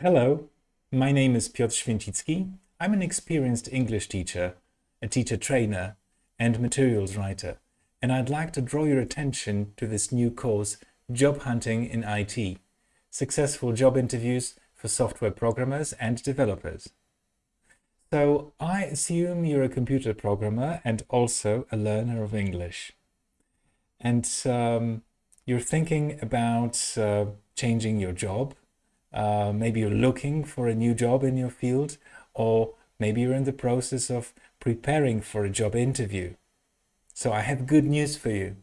Hello, my name is Piotr Święcicki. I'm an experienced English teacher, a teacher trainer and materials writer, and I'd like to draw your attention to this new course, Job Hunting in IT, Successful Job Interviews for Software Programmers and Developers. So I assume you're a computer programmer and also a learner of English. And um, you're thinking about uh, changing your job. Uh, maybe you're looking for a new job in your field, or maybe you're in the process of preparing for a job interview. So I have good news for you.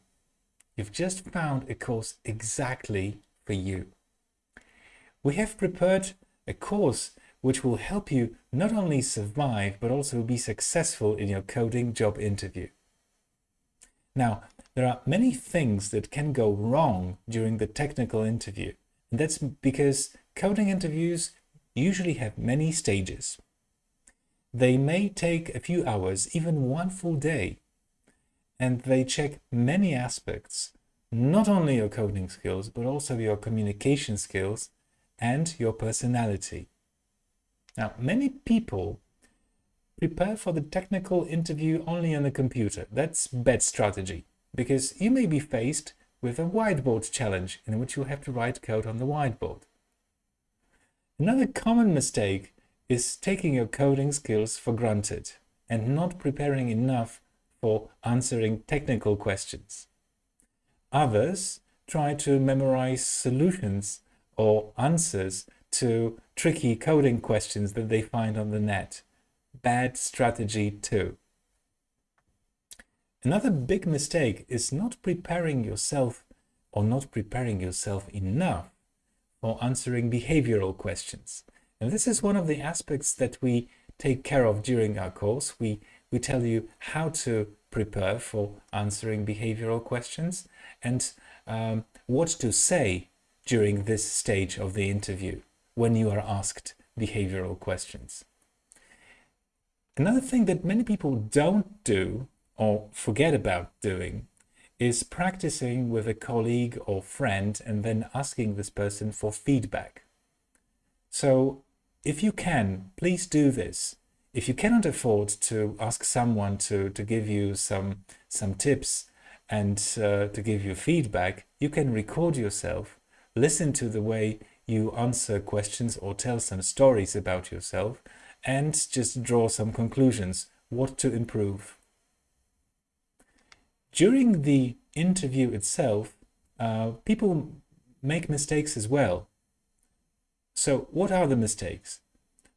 You've just found a course exactly for you. We have prepared a course which will help you not only survive, but also be successful in your coding job interview. Now, there are many things that can go wrong during the technical interview. And that's because coding interviews usually have many stages. They may take a few hours, even one full day, and they check many aspects, not only your coding skills, but also your communication skills and your personality. Now, many people prepare for the technical interview only on a computer. That's bad strategy because you may be faced with a whiteboard challenge in which you have to write code on the whiteboard. Another common mistake is taking your coding skills for granted and not preparing enough for answering technical questions. Others try to memorize solutions or answers to tricky coding questions that they find on the net. Bad strategy too. Another big mistake is not preparing yourself or not preparing yourself enough for answering behavioral questions. And this is one of the aspects that we take care of during our course. We, we tell you how to prepare for answering behavioral questions and um, what to say during this stage of the interview when you are asked behavioral questions. Another thing that many people don't do or forget about doing is practicing with a colleague or friend and then asking this person for feedback. So if you can, please do this. If you cannot afford to ask someone to, to give you some, some tips and uh, to give you feedback, you can record yourself, listen to the way you answer questions or tell some stories about yourself and just draw some conclusions, what to improve. During the interview itself, uh, people make mistakes as well. So what are the mistakes?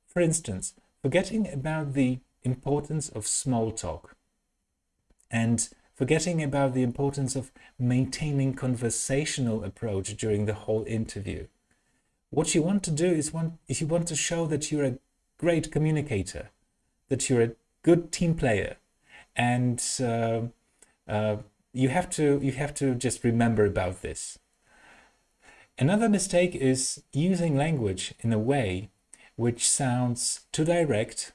For instance, forgetting about the importance of small talk and forgetting about the importance of maintaining conversational approach during the whole interview. What you want to do is, want, is you want to show that you're a great communicator, that you're a good team player, and uh, uh, you have to you have to just remember about this. Another mistake is using language in a way which sounds too direct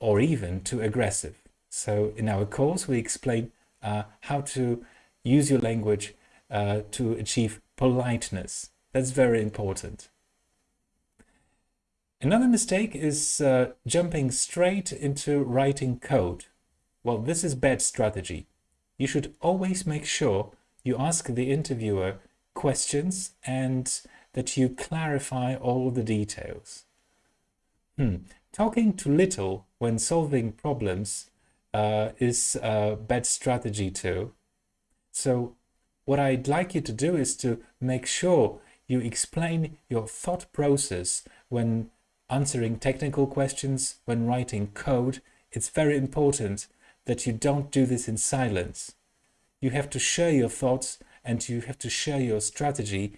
or even too aggressive. So in our course, we explain uh, how to use your language uh, to achieve politeness. That's very important. Another mistake is uh, jumping straight into writing code. Well, this is bad strategy. You should always make sure you ask the interviewer questions and that you clarify all the details. Hmm. Talking too little when solving problems uh, is a bad strategy too. So what I'd like you to do is to make sure you explain your thought process when answering technical questions, when writing code, it's very important that you don't do this in silence. You have to share your thoughts and you have to share your strategy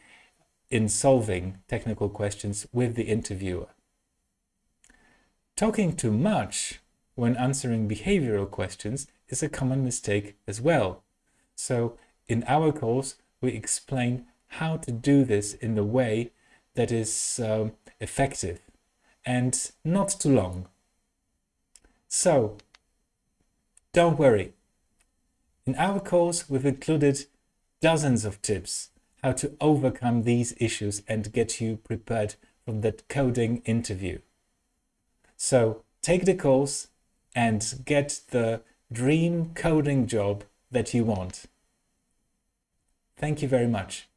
in solving technical questions with the interviewer. Talking too much when answering behavioral questions is a common mistake as well. So in our course, we explain how to do this in a way that is um, effective and not too long. So, don't worry. In our course, we've included dozens of tips how to overcome these issues and get you prepared for that coding interview. So take the course and get the dream coding job that you want. Thank you very much.